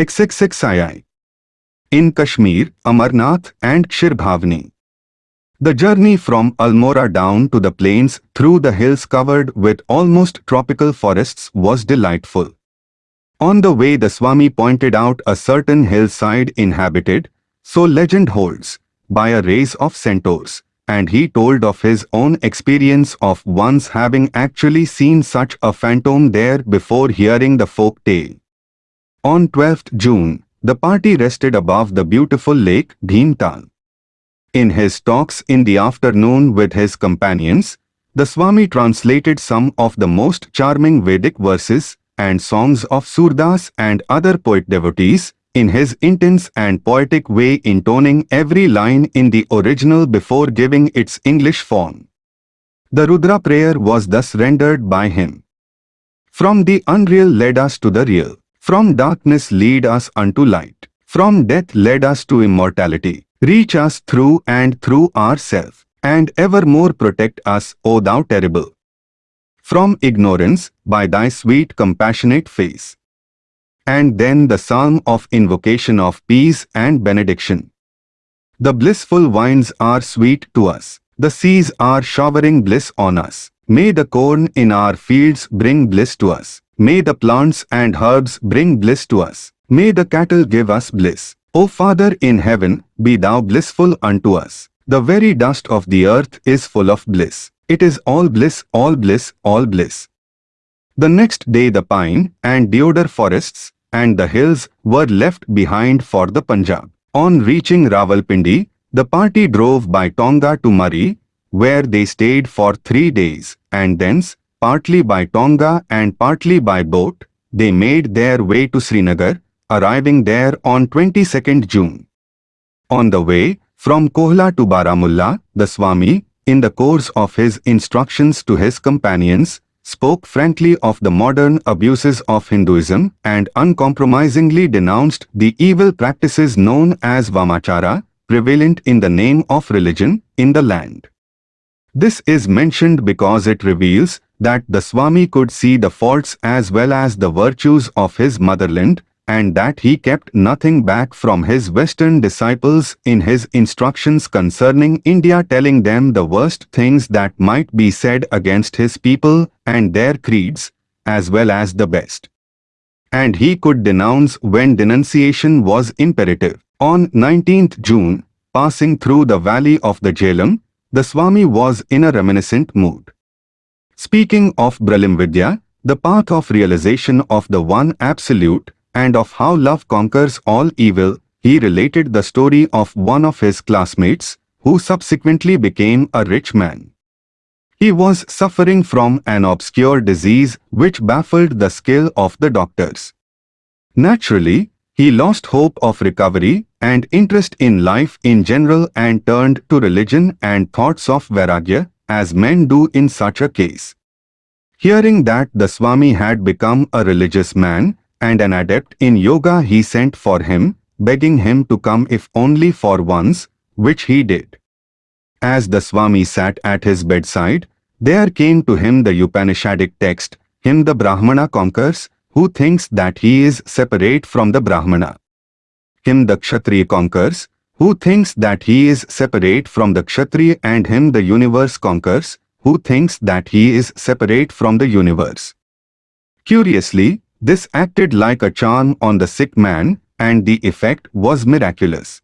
XXXII. In Kashmir, Amarnath and Kshirbhavani. The journey from Almora down to the plains through the hills covered with almost tropical forests was delightful. On the way the Swami pointed out a certain hillside inhabited, so legend holds, by a race of centaurs, and he told of his own experience of once having actually seen such a phantom there before hearing the folk tale. On 12th June, the party rested above the beautiful lake Bhimtal. In his talks in the afternoon with his companions, the Swami translated some of the most charming Vedic verses and songs of Surdas and other poet devotees in his intense and poetic way intoning every line in the original before giving its English form. The Rudra prayer was thus rendered by him. From the unreal led us to the real. From darkness lead us unto light. From death led us to immortality. Reach us through and through ourself, and evermore protect us, O Thou terrible. From ignorance, by Thy sweet compassionate face. And then the psalm of invocation of peace and benediction. The blissful winds are sweet to us. The seas are showering bliss on us. May the corn in our fields bring bliss to us. May the plants and herbs bring bliss to us. May the cattle give us bliss. O Father in heaven, be thou blissful unto us. The very dust of the earth is full of bliss. It is all bliss, all bliss, all bliss. The next day the pine and deodar forests and the hills were left behind for the Punjab. On reaching Rawalpindi, the party drove by Tonga to Murree, where they stayed for three days, and thence, partly by Tonga and partly by boat, they made their way to Srinagar, arriving there on 22nd June. On the way, from Kohla to Baramulla, the Swami, in the course of his instructions to his companions, spoke frankly of the modern abuses of Hinduism and uncompromisingly denounced the evil practices known as Vamachara, prevalent in the name of religion, in the land. This is mentioned because it reveals that the Swami could see the faults as well as the virtues of his motherland and that he kept nothing back from his Western disciples in his instructions concerning India telling them the worst things that might be said against his people and their creeds, as well as the best. And he could denounce when denunciation was imperative. On 19th June, passing through the valley of the Jhelum, the Swami was in a reminiscent mood. Speaking of Brahmavidya, the path of realization of the One Absolute, and of how love conquers all evil, he related the story of one of his classmates, who subsequently became a rich man. He was suffering from an obscure disease which baffled the skill of the doctors. Naturally, he lost hope of recovery and interest in life in general and turned to religion and thoughts of Vairagya, as men do in such a case. Hearing that the Swami had become a religious man, and an adept in yoga he sent for him, begging him to come if only for once, which he did. As the Swami sat at his bedside, there came to him the Upanishadic text, Him the Brahmana conquers, who thinks that he is separate from the Brahmana. Him the Kshatriya conquers, who thinks that he is separate from the Kshatriya and him the universe conquers, who thinks that he is separate from the universe. Curiously, this acted like a charm on the sick man and the effect was miraculous.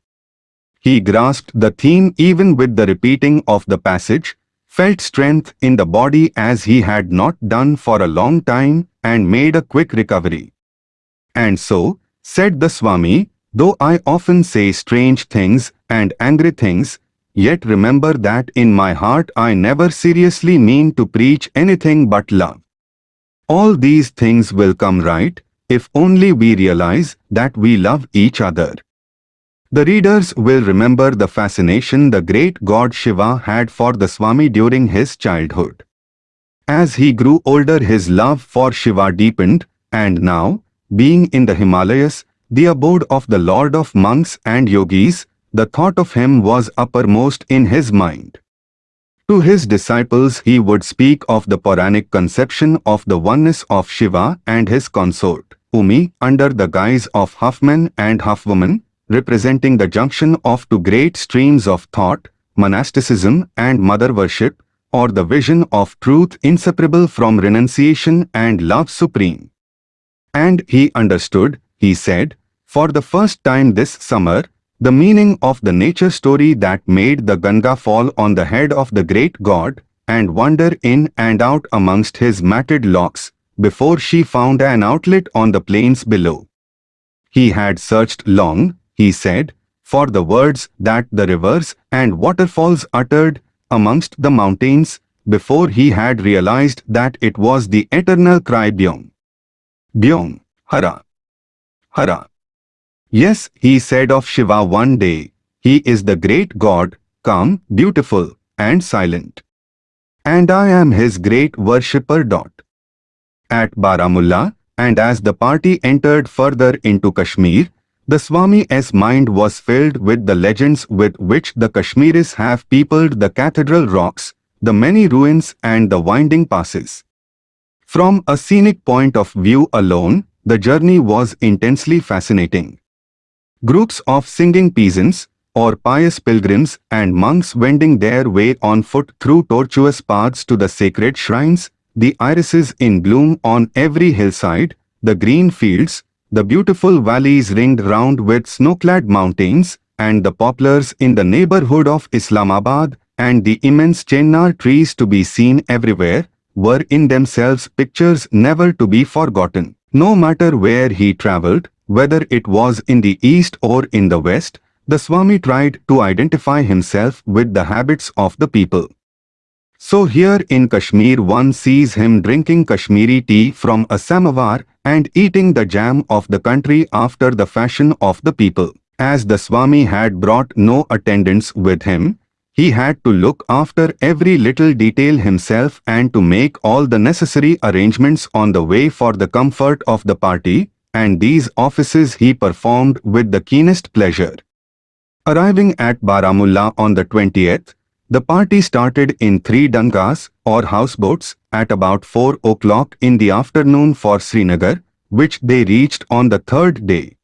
He grasped the theme even with the repeating of the passage, felt strength in the body as he had not done for a long time and made a quick recovery. And so, said the Swami, though I often say strange things and angry things, yet remember that in my heart I never seriously mean to preach anything but love. All these things will come right if only we realize that we love each other. The readers will remember the fascination the great god Shiva had for the Swami during his childhood. As he grew older his love for Shiva deepened and now, being in the Himalayas, the abode of the Lord of monks and yogis, the thought of him was uppermost in his mind. To his disciples he would speak of the Puranic conception of the oneness of Shiva and his consort, Uma under the guise of Huffman and Huffwoman, representing the junction of two great streams of thought, monasticism and mother worship, or the vision of truth inseparable from renunciation and love supreme. And he understood, he said, for the first time this summer, the meaning of the nature story that made the Ganga fall on the head of the great god and wander in and out amongst his matted locks before she found an outlet on the plains below. He had searched long, he said, for the words that the rivers and waterfalls uttered amongst the mountains before he had realized that it was the eternal cry Byong. Byong, Hara. Hara. Yes, he said of Shiva one day, he is the great God, calm, beautiful, and silent. And I am his great worshipper. Dot. At Baramulla, and as the party entered further into Kashmir, the Swami's mind was filled with the legends with which the Kashmiris have peopled the cathedral rocks, the many ruins and the winding passes. From a scenic point of view alone, the journey was intensely fascinating. Groups of singing peasants, or pious pilgrims and monks wending their way on foot through tortuous paths to the sacred shrines, the irises in bloom on every hillside, the green fields, the beautiful valleys ringed round with snow-clad mountains, and the poplars in the neighborhood of Islamabad, and the immense chennar trees to be seen everywhere, were in themselves pictures never to be forgotten. No matter where he travelled, whether it was in the east or in the west, the Swami tried to identify himself with the habits of the people. So here in Kashmir one sees him drinking Kashmiri tea from a samovar and eating the jam of the country after the fashion of the people. As the Swami had brought no attendants with him, he had to look after every little detail himself and to make all the necessary arrangements on the way for the comfort of the party, and these offices he performed with the keenest pleasure. Arriving at Baramulla on the 20th, the party started in three dangas or houseboats at about 4 o'clock in the afternoon for Srinagar, which they reached on the third day.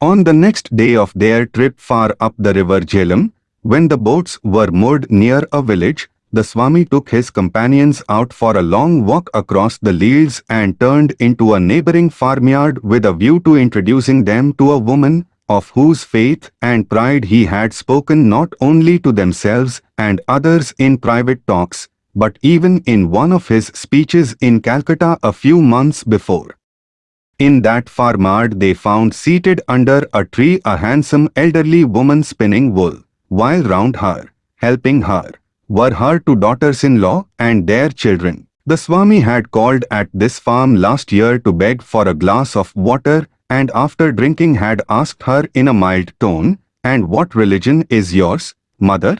On the next day of their trip far up the river Jhelum, when the boats were moored near a village, the Swami took his companions out for a long walk across the fields and turned into a neighboring farmyard with a view to introducing them to a woman of whose faith and pride he had spoken not only to themselves and others in private talks, but even in one of his speeches in Calcutta a few months before. In that farmyard they found seated under a tree a handsome elderly woman spinning wool, while round her, helping her, were her two daughters-in-law and their children. The Swami had called at this farm last year to beg for a glass of water and after drinking had asked her in a mild tone, And what religion is yours, mother?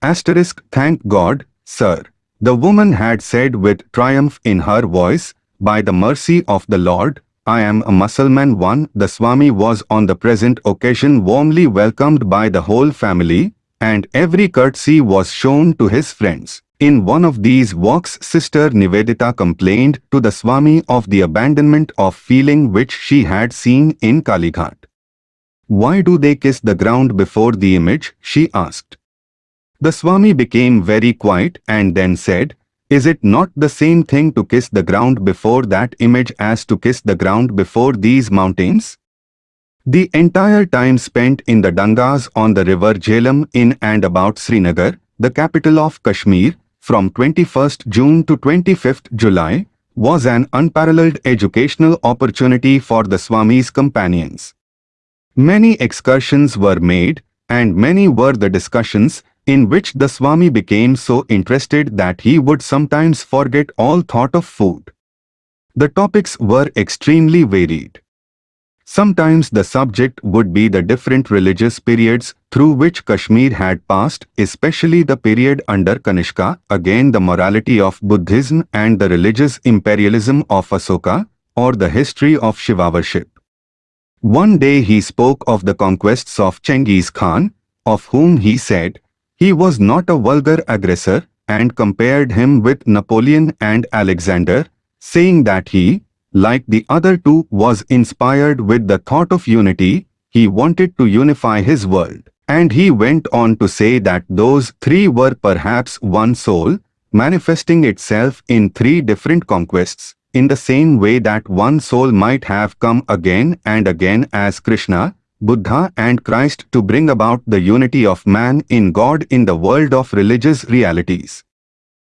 Asterisk, thank God, sir. The woman had said with triumph in her voice, By the mercy of the Lord, I am a Mussulman one. The Swami was on the present occasion warmly welcomed by the whole family, and every courtesy was shown to his friends. In one of these walks Sister Nivedita complained to the Swami of the abandonment of feeling which she had seen in Kalighat. Why do they kiss the ground before the image? she asked. The Swami became very quiet and then said, Is it not the same thing to kiss the ground before that image as to kiss the ground before these mountains? The entire time spent in the Dangas on the river Jhelum in and about Srinagar, the capital of Kashmir, from 21st June to 25th July was an unparalleled educational opportunity for the Swami's companions. Many excursions were made and many were the discussions in which the Swami became so interested that he would sometimes forget all thought of food. The topics were extremely varied. Sometimes the subject would be the different religious periods through which Kashmir had passed, especially the period under Kanishka, again the morality of Buddhism and the religious imperialism of Asoka, or the history of Shiva worship. One day he spoke of the conquests of Chengiz Khan, of whom he said, he was not a vulgar aggressor, and compared him with Napoleon and Alexander, saying that he, like the other two, was inspired with the thought of unity, he wanted to unify his world. And he went on to say that those three were perhaps one soul, manifesting itself in three different conquests, in the same way that one soul might have come again and again as Krishna, Buddha and Christ to bring about the unity of man in God in the world of religious realities.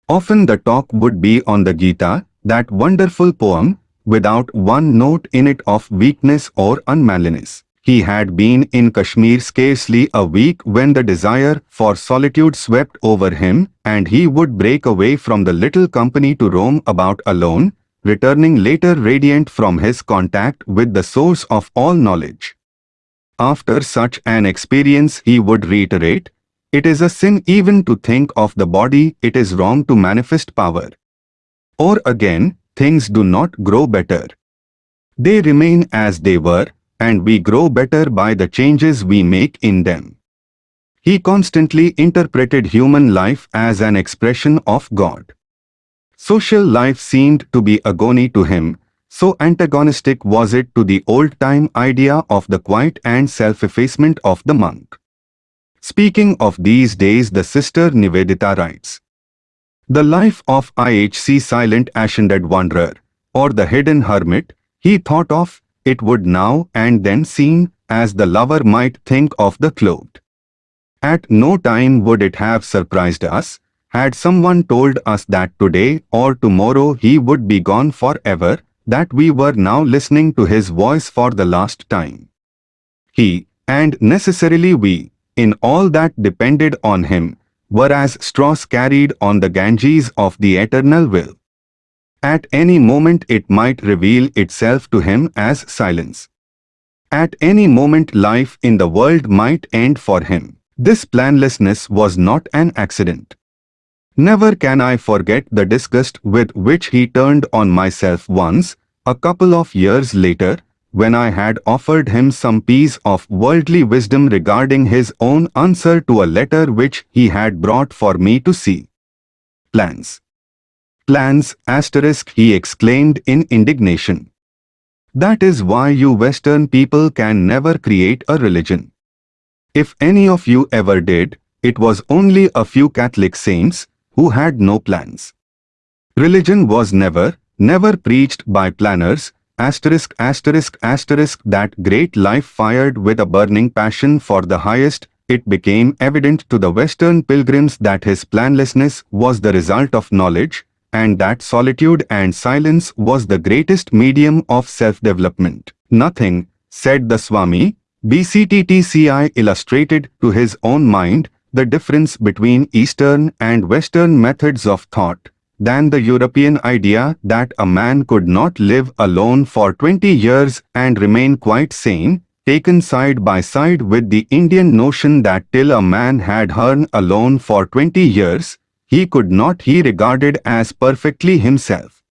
Often the talk would be on the Gita, that wonderful poem, without one note in it of weakness or unmanliness. He had been in Kashmir scarcely a week when the desire for solitude swept over him and he would break away from the little company to roam about alone, returning later radiant from his contact with the source of all knowledge. After such an experience he would reiterate, it is a sin even to think of the body, it is wrong to manifest power. Or again, things do not grow better. They remain as they were, and we grow better by the changes we make in them. He constantly interpreted human life as an expression of God. Social life seemed to be agony to him, so antagonistic was it to the old-time idea of the quiet and self-effacement of the monk. Speaking of these days the sister Nivedita writes, The life of IHC silent ascended wanderer, or the hidden hermit, he thought of, it would now and then seem, as the lover might think of the clothed. At no time would it have surprised us, had someone told us that today or tomorrow he would be gone forever, that we were now listening to his voice for the last time. He, and necessarily we, in all that depended on him, were as straws carried on the Ganges of the eternal will. At any moment it might reveal itself to him as silence. At any moment life in the world might end for him. This planlessness was not an accident. Never can I forget the disgust with which he turned on myself once, a couple of years later, when I had offered him some piece of worldly wisdom regarding his own answer to a letter which he had brought for me to see. Plans. Plans, asterisk, he exclaimed in indignation. That is why you Western people can never create a religion. If any of you ever did, it was only a few Catholic saints who had no plans. Religion was never, never preached by planners, asterisk asterisk asterisk that great life fired with a burning passion for the highest, it became evident to the Western pilgrims that his planlessness was the result of knowledge, and that solitude and silence was the greatest medium of self-development. Nothing, said the Swami, BCTTCI illustrated to his own mind the difference between Eastern and Western methods of thought than the European idea that a man could not live alone for 20 years and remain quite sane, taken side by side with the Indian notion that till a man had hern alone for 20 years, he could not he regarded as perfectly himself.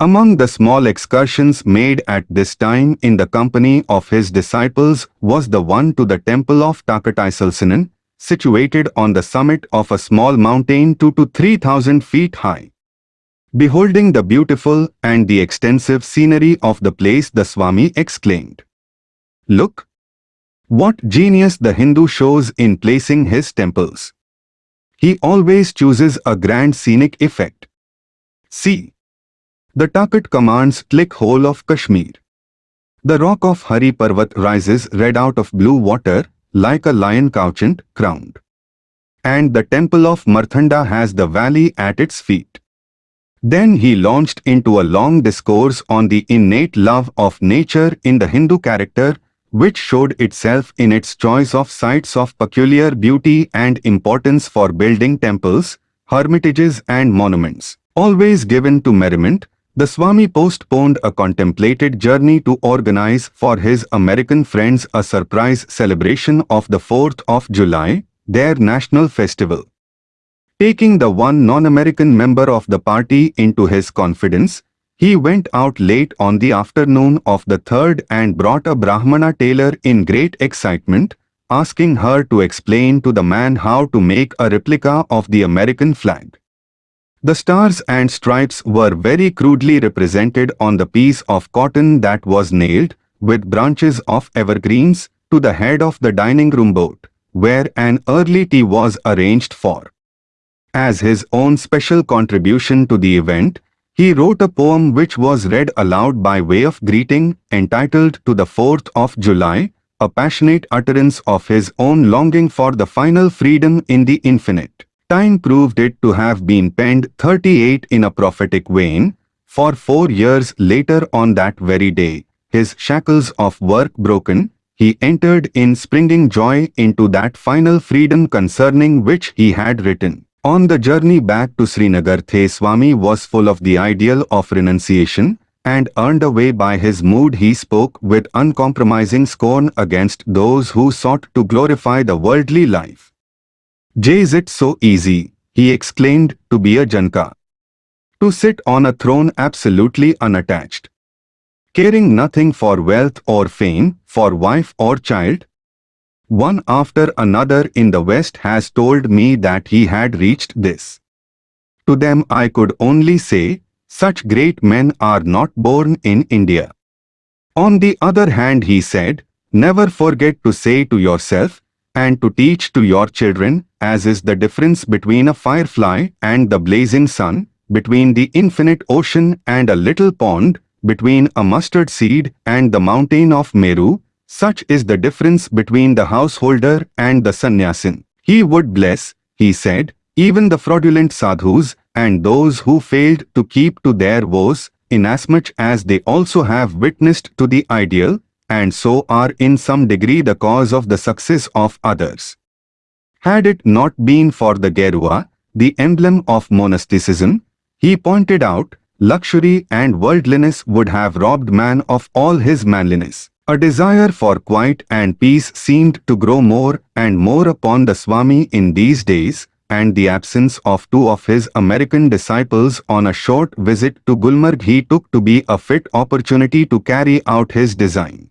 Among the small excursions made at this time in the company of his disciples was the one to the temple of Takht-i-Suleiman, situated on the summit of a small mountain 2 to 3000 feet high. Beholding the beautiful and the extensive scenery of the place the Swami exclaimed, Look! What genius the Hindu shows in placing his temples. He always chooses a grand scenic effect. See, the Takht commands click whole of Kashmir. The rock of Hari Parvat rises red out of blue water, like a lion couchant, crowned. And the temple of Marthanda has the valley at its feet. Then he launched into a long discourse on the innate love of nature in the Hindu character, which showed itself in its choice of sites of peculiar beauty and importance for building temples, hermitages and monuments. Always given to merriment, the Swami postponed a contemplated journey to organize for his American friends a surprise celebration of the 4th of July, their national festival. Taking the one non-American member of the party into his confidence, he went out late on the afternoon of the 3rd and brought a Brahmana tailor in great excitement, asking her to explain to the man how to make a replica of the American flag. The stars and stripes were very crudely represented on the piece of cotton that was nailed, with branches of evergreens, to the head of the dining room boat, where an early tea was arranged for. As his own special contribution to the event, he wrote a poem which was read aloud by way of greeting, entitled To the 4th of July, a passionate utterance of his own longing for the final freedom in the infinite. Time proved it to have been penned 38 in a prophetic vein, for four years later on that very day, his shackles of work broken, he entered in springing joy into that final freedom concerning which he had written. On the journey back to Srinagar The Swami was full of the ideal of renunciation, and earned away by his mood he spoke with uncompromising scorn against those who sought to glorify the worldly life. Jay is it so easy, he exclaimed, to be a Janaka. To sit on a throne absolutely unattached. Caring nothing for wealth or fame, for wife or child. One after another in the West has told me that he had reached this. To them I could only say, such great men are not born in India. On the other hand he said, never forget to say to yourself, and to teach to your children, as is the difference between a firefly and the blazing sun, between the infinite ocean and a little pond, between a mustard seed and the mountain of Meru, such is the difference between the householder and the sannyasin. He would bless, he said, even the fraudulent sadhus and those who failed to keep to their vows, inasmuch as they also have witnessed to the ideal, and so are in some degree the cause of the success of others. Had it not been for the Gerua, the emblem of monasticism, he pointed out, luxury and worldliness would have robbed man of all his manliness. A desire for quiet and peace seemed to grow more and more upon the Swami in these days, and the absence of two of his American disciples on a short visit to Gulmarg he took to be a fit opportunity to carry out his design.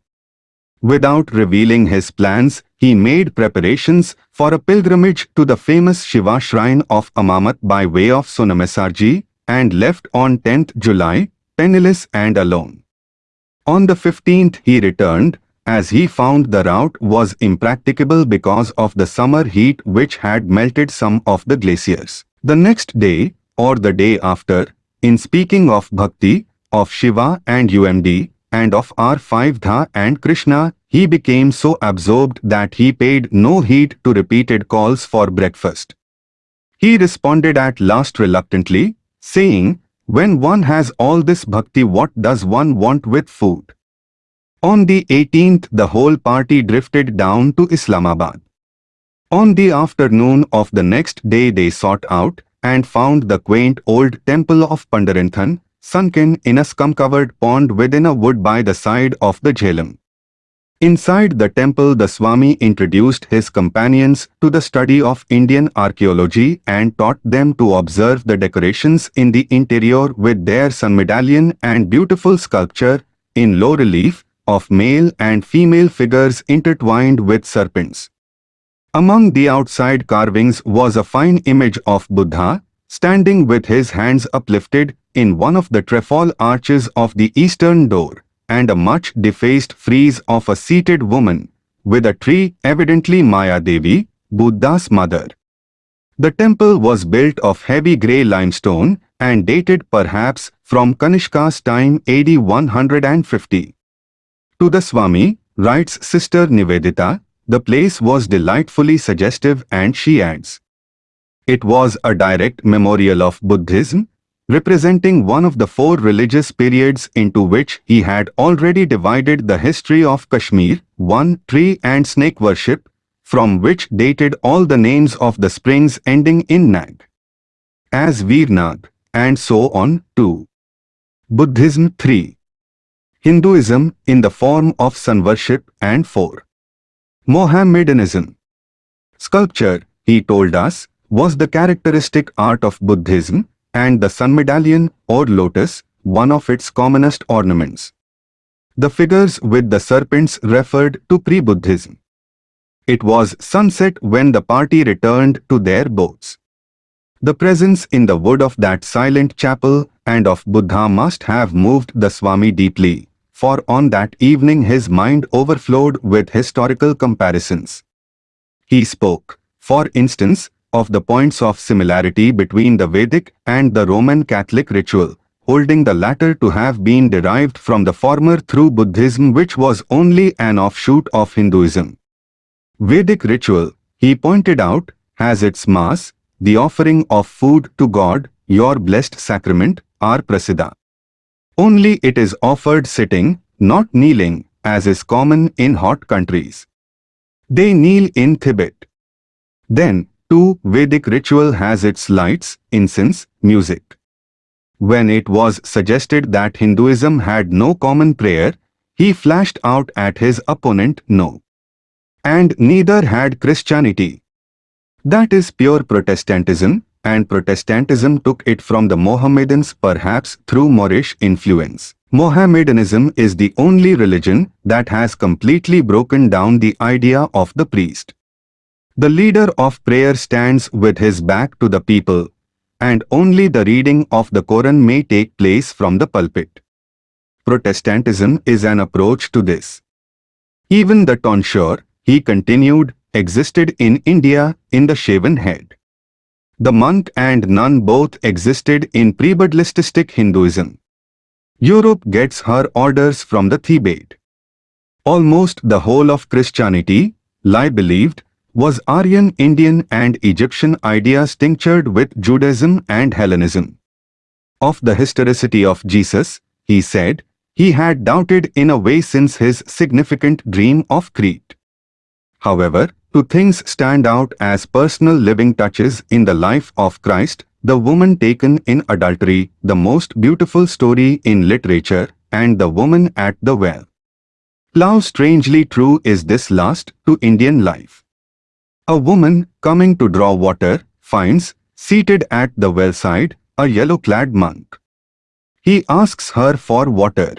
Without revealing his plans, he made preparations for a pilgrimage to the famous Shiva shrine of Amarnath by way of Sonamesarji and left on 10th July, penniless and alone. On the 15th he returned, as he found the route was impracticable because of the summer heat which had melted some of the glaciers. The next day, or the day after, in speaking of Bhakti, of Shiva and Uma, and of Radha and Krishna, he became so absorbed that he paid no heed to repeated calls for breakfast. He responded at last reluctantly, saying, When one has all this bhakti what does one want with food? On the 18th the whole party drifted down to Islamabad. On the afternoon of the next day they sought out and found the quaint old temple of Pandrethan, sunken in a scum-covered pond within a wood by the side of the Jhelum. Inside the temple the Swami introduced his companions to the study of Indian archaeology and taught them to observe the decorations in the interior with their sun medallion and beautiful sculpture in low relief of male and female figures intertwined with serpents. Among the outside carvings was a fine image of Buddha, standing with his hands uplifted in one of the trefoil arches of the eastern door, and a much defaced frieze of a seated woman, with a tree evidently Maya Devi, Buddha's mother. The temple was built of heavy grey limestone and dated perhaps from Kanishka's time AD 150. To the Swami, writes Sister Nivedita, the place was delightfully suggestive and she adds, It was a direct memorial of Buddhism, representing one of the four religious periods into which he had already divided the history of Kashmir, one tree and snake worship, from which dated all the names of the springs ending in Nag, as Vernag, and so on, too. Buddhism 3 Hinduism in the form of sun worship and 4. Mohammedanism. Sculpture, he told us, was the characteristic art of Buddhism and the sun medallion or lotus, one of its commonest ornaments. The figures with the serpents referred to pre-Buddhism. It was sunset when the party returned to their boats. The presence in the wood of that silent chapel and of Buddha must have moved the Swami deeply, for on that evening his mind overflowed with historical comparisons. He spoke, for instance, of the points of similarity between the Vedic and the Roman Catholic ritual, holding the latter to have been derived from the former through Buddhism which was only an offshoot of Hinduism. Vedic ritual, he pointed out, has its mass, the offering of food to God, your blessed sacrament, our prasada. Only it is offered sitting, not kneeling, as is common in hot countries. They kneel in Tibet. Then, too, Vedic ritual has its lights, incense, music. When it was suggested that Hinduism had no common prayer, he flashed out at his opponent no. And neither had Christianity. That is pure Protestantism, and Protestantism took it from the Mohammedans perhaps through Moorish influence. Mohammedanism is the only religion that has completely broken down the idea of the priest. The leader of prayer stands with his back to the people, and only the reading of the Quran may take place from the pulpit. Protestantism is an approach to this. Even the tonsure, he continued, existed in India in the shaven head. The monk and nun both existed in pre-Buddhistic Hinduism. Europe gets her orders from the Thebaid. Almost the whole of Christianity, Lie believed, was Aryan Indian and Egyptian ideas tinctured with Judaism and Hellenism. Of the historicity of Jesus, he said, he had doubted in a way since his significant dream of Crete. However, two things stand out as personal living touches in the life of Christ, the woman taken in adultery, the most beautiful story in literature, and the woman at the well. How strangely true is this last to Indian life. A woman, coming to draw water, finds, seated at the well side, a yellow-clad monk. He asks her for water.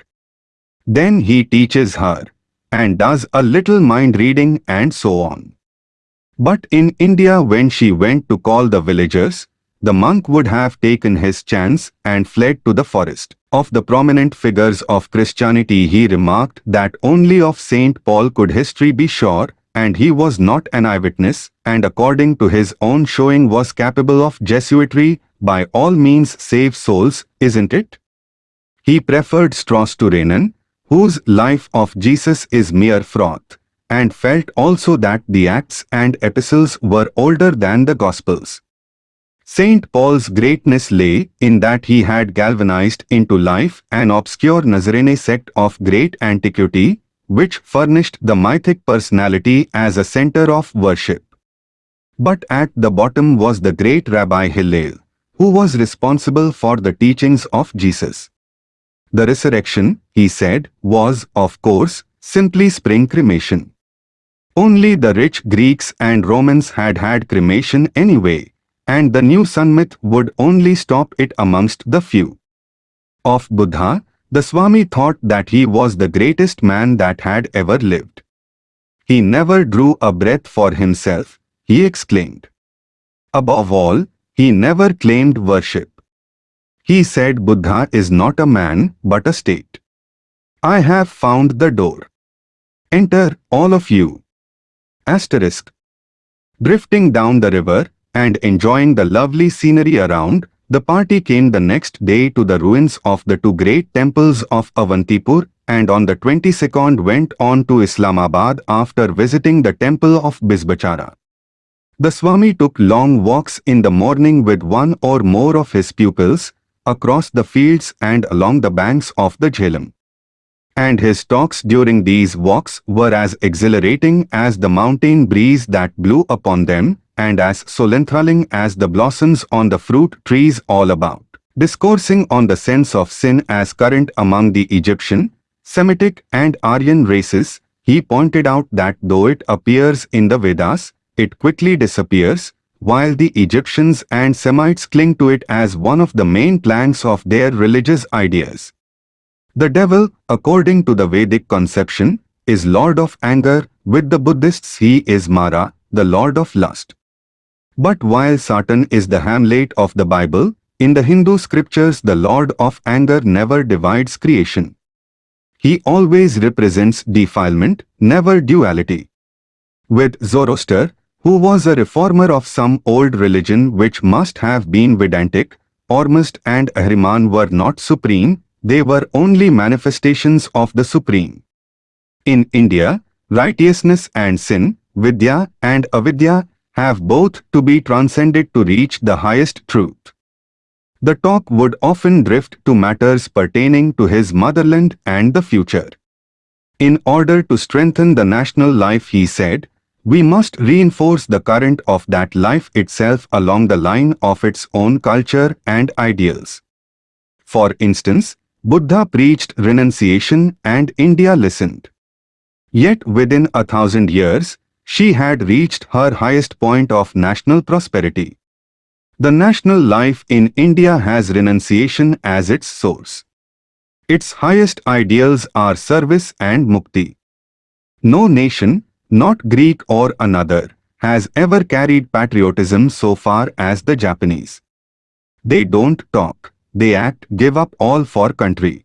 Then he teaches her, and does a little mind-reading and so on. But in India when she went to call the villagers, the monk would have taken his chance and fled to the forest. Of the prominent figures of Christianity he remarked that only of Saint Paul could history be sure and he was not an eyewitness, and according to his own showing was capable of Jesuitry, by all means save souls, isn't it? He preferred Strauss to Renan, whose life of Jesus is mere froth, and felt also that the Acts and Epistles were older than the Gospels. St. Paul's greatness lay in that he had galvanized into life an obscure Nazarene sect of great antiquity, which furnished the mythic personality as a center of worship. But at the bottom was the great Rabbi Hillel, who was responsible for the teachings of Jesus. The resurrection, he said, was, of course, simply spring cremation. Only the rich Greeks and Romans had had cremation anyway, and the new sun myth would only stop it amongst the few. Of Buddha, the Swami thought that he was the greatest man that had ever lived. He never drew a breath for himself, he exclaimed. Above all, he never claimed worship. He said Buddha is not a man but a state. I have found the door. Enter, all of you. Asterisk. Drifting down the river and enjoying the lovely scenery around, the party came the next day to the ruins of the two great temples of Avantipur and on the 22nd went on to Islamabad after visiting the temple of Bijbehara. The Swami took long walks in the morning with one or more of his pupils, across the fields and along the banks of the Jhelum. And his talks during these walks were as exhilarating as the mountain breeze that blew upon them, and as so enthralling as the blossoms on the fruit trees all about. Discoursing on the sense of sin as current among the Egyptian, Semitic and Aryan races, he pointed out that though it appears in the Vedas, it quickly disappears, while the Egyptians and Semites cling to it as one of the main planks of their religious ideas. The devil, according to the Vedic conception, is lord of anger, with the Buddhists he is Mara, the lord of lust. But while Satan is the Hamlet of the Bible, in the Hindu scriptures the Lord of anger never divides creation. He always represents defilement, never duality. With Zoroaster, who was a reformer of some old religion which must have been Vedantic, Ormuzd and Ahriman were not supreme, they were only manifestations of the supreme. In India, righteousness and sin, Vidya and Avidya, have both to be transcended to reach the highest truth. The talk would often drift to matters pertaining to his motherland and the future. In order to strengthen the national life he said, we must reinforce the current of that life itself along the line of its own culture and ideals. For instance, Buddha preached renunciation and India listened. Yet within a thousand years, she had reached her highest point of national prosperity. The national life in India has renunciation as its source. Its highest ideals are service and mukti. No nation, not Greek or another, has ever carried patriotism so far as the Japanese. They don't talk, they act, give up all for country.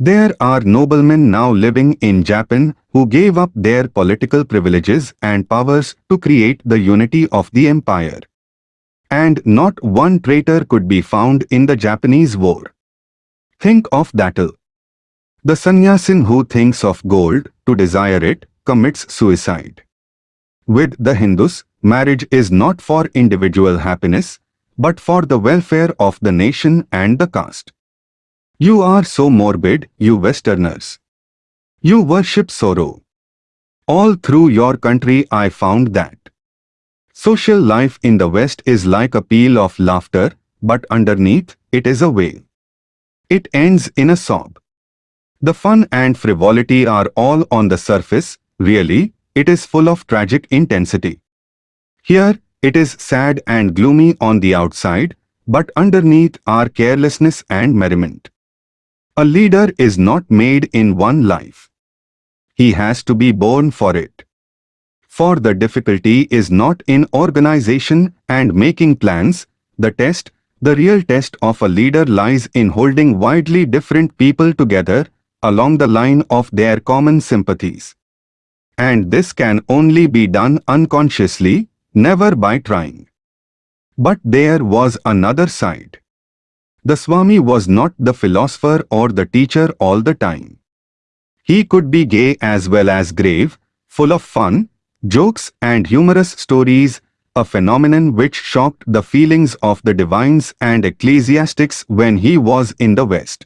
There are noblemen now living in Japan who gave up their political privileges and powers to create the unity of the empire. And not one traitor could be found in the Japanese war. Think of Datil. The sannyasin who thinks of gold to desire it commits suicide. With the Hindus, marriage is not for individual happiness, but for the welfare of the nation and the caste. You are so morbid, you Westerners. You worship sorrow. All through your country I found that. Social life in the West is like a peal of laughter, but underneath, it is a wail. It ends in a sob. The fun and frivolity are all on the surface, Really, it is full of tragic intensity. Here, it is sad and gloomy on the outside, but underneath are carelessness and merriment. A leader is not made in one life. He has to be born for it. For the difficulty is not in organization and making plans, the test, the real test of a leader lies in holding widely different people together along the line of their common sympathies. And this can only be done unconsciously, never by trying. But there was another side. The Swami was not the philosopher or the teacher all the time. He could be gay as well as grave, full of fun, jokes and humorous stories, a phenomenon which shocked the feelings of the divines and ecclesiastics when he was in the West.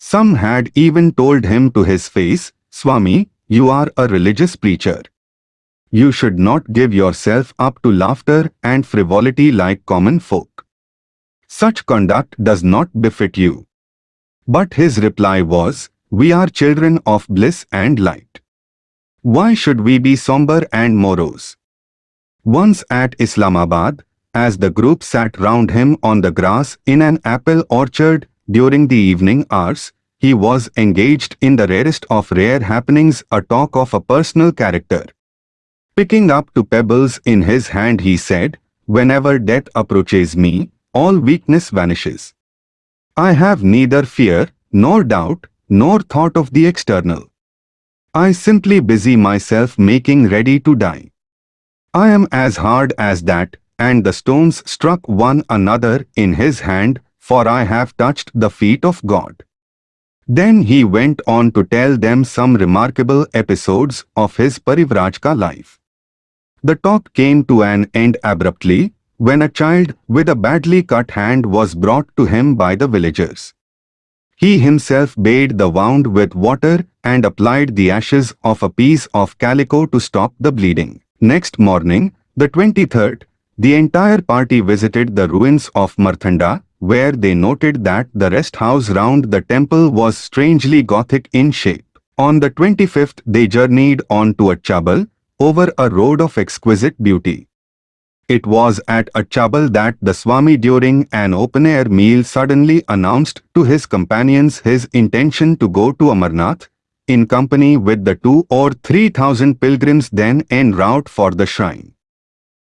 Some had even told him to his face, Swami, you are a religious preacher. You should not give yourself up to laughter and frivolity like common folk. Such conduct does not befit you. But his reply was, We are children of bliss and light. Why should we be somber and morose? Once at Islamabad, as the group sat round him on the grass in an apple orchard during the evening hours, he was engaged in the rarest of rare happenings a talk of a personal character. Picking up two pebbles in his hand he said, Whenever death approaches me, all weakness vanishes. I have neither fear, nor doubt, nor thought of the external. I simply busy myself making ready to die. I am as hard as that, and the stones struck one another in his hand, for I have touched the feet of God. Then he went on to tell them some remarkable episodes of his Parivrajaka life. The talk came to an end abruptly when a child with a badly cut hand was brought to him by the villagers. He himself bathed the wound with water and applied the ashes of a piece of calico to stop the bleeding. Next morning, the 23rd, the entire party visited the ruins of Marthanda where they noted that the rest house round the temple was strangely Gothic in shape. On the 25th they journeyed on to Achabal, over a road of exquisite beauty. It was at Achabal that the Swami during an open-air meal suddenly announced to his companions his intention to go to Amarnath, in company with the two or three thousand pilgrims then en route for the shrine.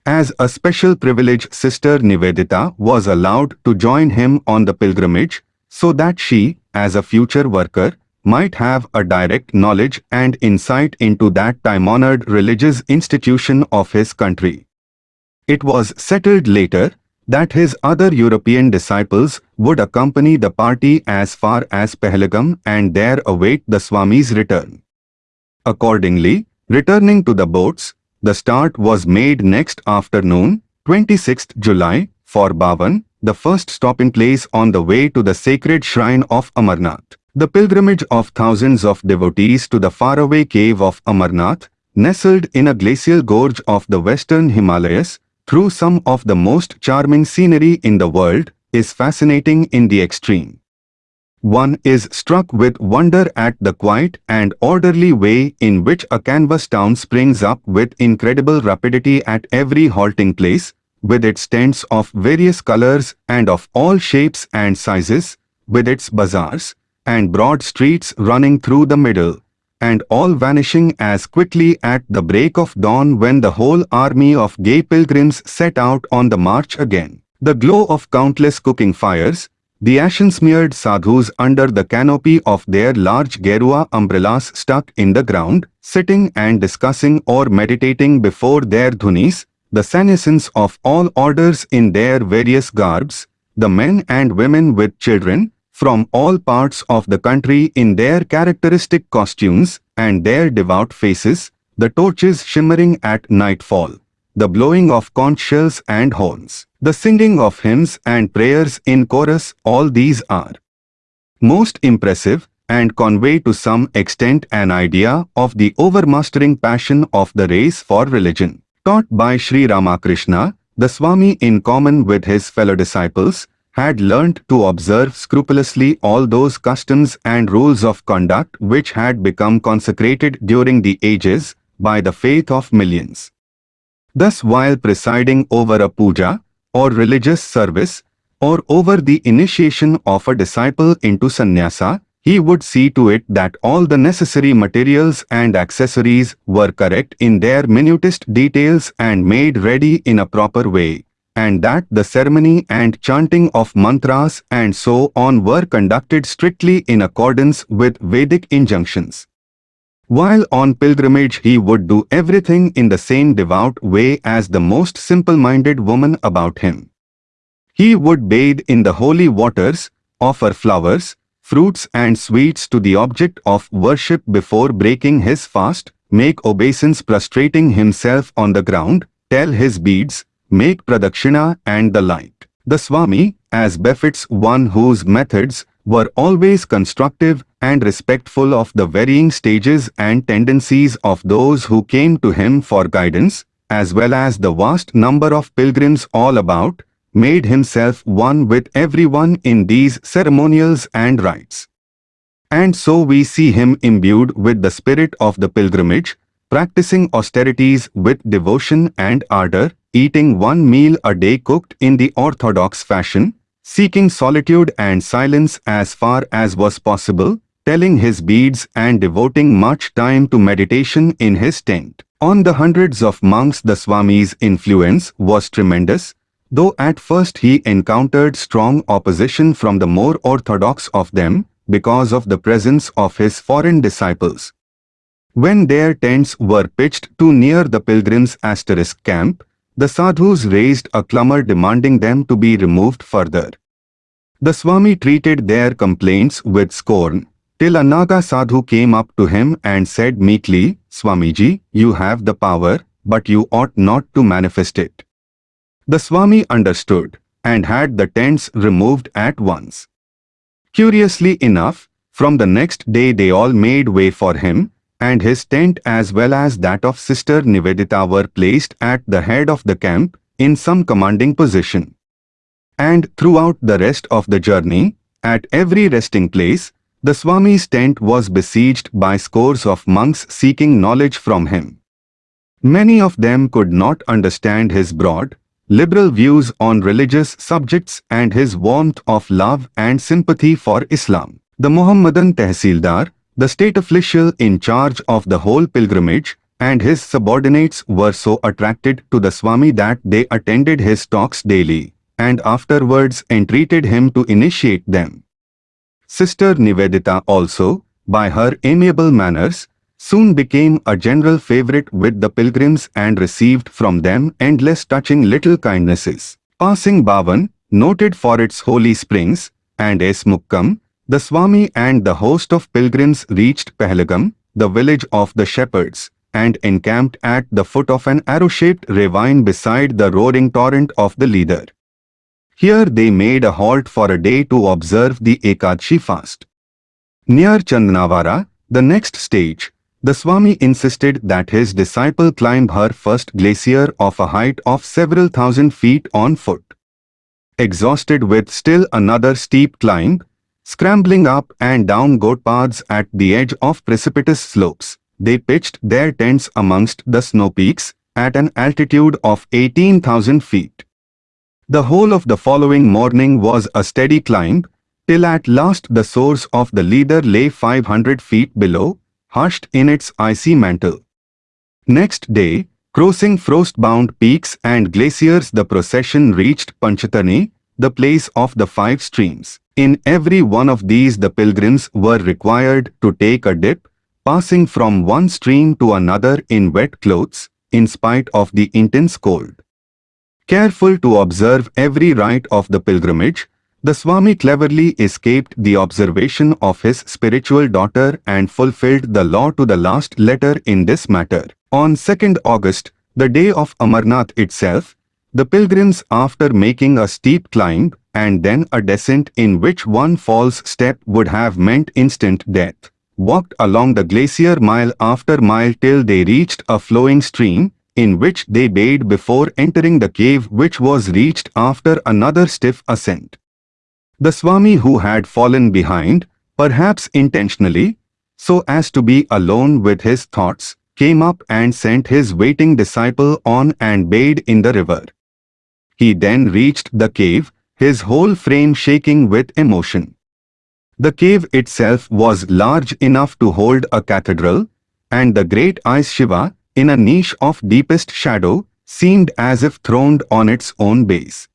As a special privilege Sister Nivedita was allowed to join him on the pilgrimage so that she, as a future worker, might have a direct knowledge and insight into that time-honored religious institution of his country. It was settled later that his other European disciples would accompany the party as far as Pahalgam and there await the Swami's return. Accordingly, returning to the boats, the start was made next afternoon, 26th July, for Bavan, the first stopping place on the way to the sacred shrine of Amarnath. The pilgrimage of thousands of devotees to the faraway cave of Amarnath, nestled in a glacial gorge of the western Himalayas, through some of the most charming scenery in the world, is fascinating in the extreme. One is struck with wonder at the quiet and orderly way in which a canvas town springs up with incredible rapidity at every halting place, with its tents of various colors and of all shapes and sizes, with its bazaars and broad streets running through the middle, and all vanishing as quickly at the break of dawn when the whole army of gay pilgrims set out on the march again. The glow of countless cooking fires, the ashen-smeared sadhus under the canopy of their large Gerua umbrellas stuck in the ground, sitting and discussing or meditating before their dhunis, the sannyasins of all orders in their various garbs, the men and women with children, from all parts of the country in their characteristic costumes and their devout faces, the torches shimmering at nightfall, the blowing of conch shells and horns, the singing of hymns and prayers in chorus, all these are most impressive and convey to some extent an idea of the overmastering passion of the race for religion. Taught by Sri Ramakrishna, the Swami in common with his fellow disciples, had learnt to observe scrupulously all those customs and rules of conduct which had become consecrated during the ages by the faith of millions. Thus while presiding over a puja, or religious service, or over the initiation of a disciple into sannyasa, he would see to it that all the necessary materials and accessories were correct in their minutest details and made ready in a proper way and that the ceremony and chanting of mantras and so on were conducted strictly in accordance with Vedic injunctions. While on pilgrimage he would do everything in the same devout way as the most simple-minded woman about him. He would bathe in the holy waters, offer flowers, fruits and sweets to the object of worship before breaking his fast, make obeisance prostrating himself on the ground, tell his beads, make pradakshina and the like. The Swami, as befits one whose methods were always constructive and respectful of the varying stages and tendencies of those who came to him for guidance, as well as the vast number of pilgrims all about, made himself one with everyone in these ceremonials and rites. And so we see him imbued with the spirit of the pilgrimage, practicing austerities with devotion and ardor, eating one meal a day cooked in the orthodox fashion, seeking solitude and silence as far as was possible, telling his beads and devoting much time to meditation in his tent. On the hundreds of monks the Swami's influence was tremendous, though at first he encountered strong opposition from the more orthodox of them because of the presence of his foreign disciples. When their tents were pitched too near the pilgrims' asterisk camp, the sadhus raised a clamor demanding them to be removed further. The Swami treated their complaints with scorn, till a Naga sadhu came up to him and said meekly, Swamiji, you have the power, but you ought not to manifest it. The Swami understood, and had the tents removed at once. Curiously enough, from the next day they all made way for him, and his tent as well as that of Sister Nivedita were placed at the head of the camp in some commanding position. And throughout the rest of the journey, at every resting place, the Swami's tent was besieged by scores of monks seeking knowledge from him. Many of them could not understand his broad, liberal views on religious subjects and his warmth of love and sympathy for Islam. The Mohammedan Tehsildar, the state official in charge of the whole pilgrimage, and his subordinates were so attracted to the Swami that they attended his talks daily, and afterwards entreated him to initiate them. Sister Nivedita also, by her amiable manners, soon became a general favorite with the pilgrims and received from them endless touching little kindnesses. Passing Bhavan, noted for its holy springs, and S. the Swami and the host of pilgrims reached Pahalgam, the village of the shepherds, and encamped at the foot of an arrow-shaped ravine beside the roaring torrent of the Lidar. Here they made a halt for a day to observe the Ekadashi fast. Near Chandanavara, the next stage, the Swami insisted that his disciple climb her first glacier of a height of several thousand feet on foot. Exhausted with still another steep climb, scrambling up and down goat paths at the edge of precipitous slopes, they pitched their tents amongst the snow peaks at an altitude of 18,000 feet. The whole of the following morning was a steady climb, till at last the source of the Lidar lay 500 feet below, hushed in its icy mantle. Next day, crossing frost-bound peaks and glaciers the procession reached Panchatani, the place of the five streams. In every one of these the pilgrims were required to take a dip, passing from one stream to another in wet clothes, in spite of the intense cold. Careful to observe every rite of the pilgrimage, the Swami cleverly escaped the observation of his spiritual daughter and fulfilled the law to the last letter in this matter. On 2nd August, the day of Amarnath itself, the pilgrims after making a steep climb and then a descent in which one false step would have meant instant death, walked along the glacier mile after mile till they reached a flowing stream, in which they bathed before entering the cave which was reached after another stiff ascent. The Swami who had fallen behind, perhaps intentionally, so as to be alone with his thoughts, came up and sent his waiting disciple on and bathed in the river. He then reached the cave, his whole frame shaking with emotion. The cave itself was large enough to hold a cathedral, and the great ice Shiva, in a niche of deepest shadow, seemed as if throned on its own base.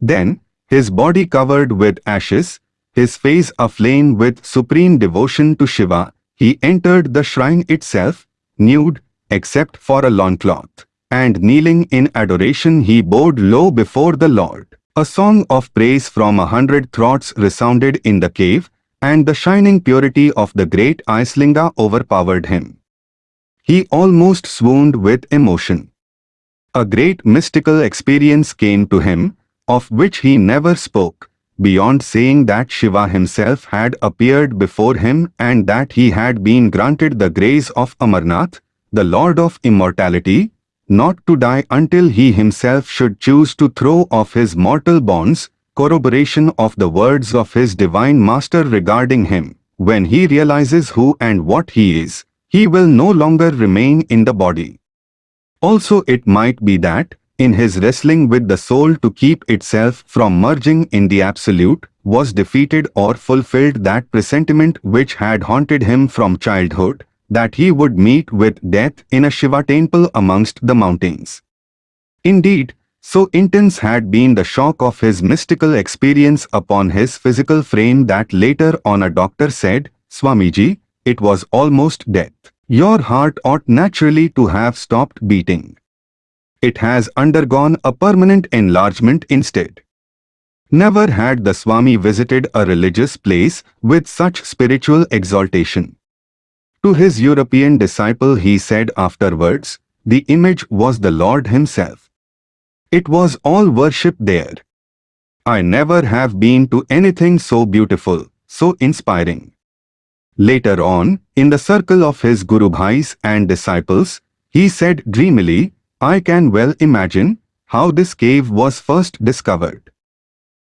Then, his body covered with ashes, his face aflame with supreme devotion to Shiva, he entered the shrine itself, nude, except for a loincloth, and kneeling in adoration he bowed low before the Lord. A song of praise from a hundred throats resounded in the cave, and the shining purity of the great Icelinga overpowered him. He almost swooned with emotion. A great mystical experience came to him, of which he never spoke, beyond saying that Shiva himself had appeared before him and that he had been granted the grace of Amarnath, the Lord of Immortality, not to die until he himself should choose to throw off his mortal bonds, corroboration of the words of his divine master regarding him. When he realizes who and what he is, he will no longer remain in the body. Also it might be that, in his wrestling with the soul to keep itself from merging in the Absolute, was defeated or fulfilled that presentiment which had haunted him from childhood, that he would meet with death in a Shiva temple amongst the mountains. Indeed, so intense had been the shock of his mystical experience upon his physical frame that later on a doctor said, Swamiji, it was almost death. Your heart ought naturally to have stopped beating it has undergone a permanent enlargement instead. Never had the Swami visited a religious place with such spiritual exaltation. To his European disciple he said afterwards, the image was the Lord himself. It was all worship there. I never have been to anything so beautiful, so inspiring. Later on, in the circle of his Guru Bhais and disciples, he said dreamily, I can well imagine how this cave was first discovered.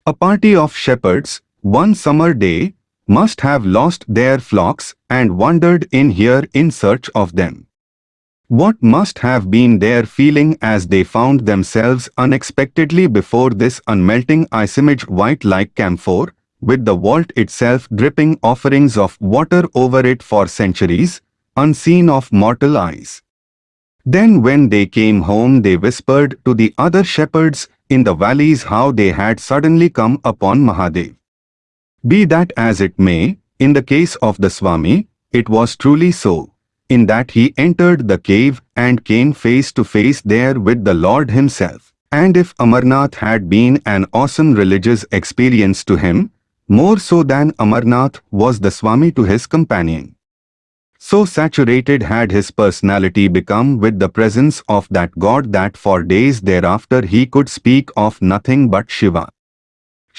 A party of shepherds, one summer day, must have lost their flocks and wandered in here in search of them. What must have been their feeling as they found themselves unexpectedly before this unmelting ice-image white like camphor, with the vault itself dripping offerings of water over it for centuries, unseen of mortal eyes. Then when they came home they whispered to the other shepherds in the valleys how they had suddenly come upon Mahadev. Be that as it may, in the case of the Swami, it was truly so, in that he entered the cave and came face to face there with the Lord himself. And if Amarnath had been an awesome religious experience to him, more so than Amarnath was the Swami to his companion. So saturated had his personality become with the presence of that God that for days thereafter he could speak of nothing but Shiva.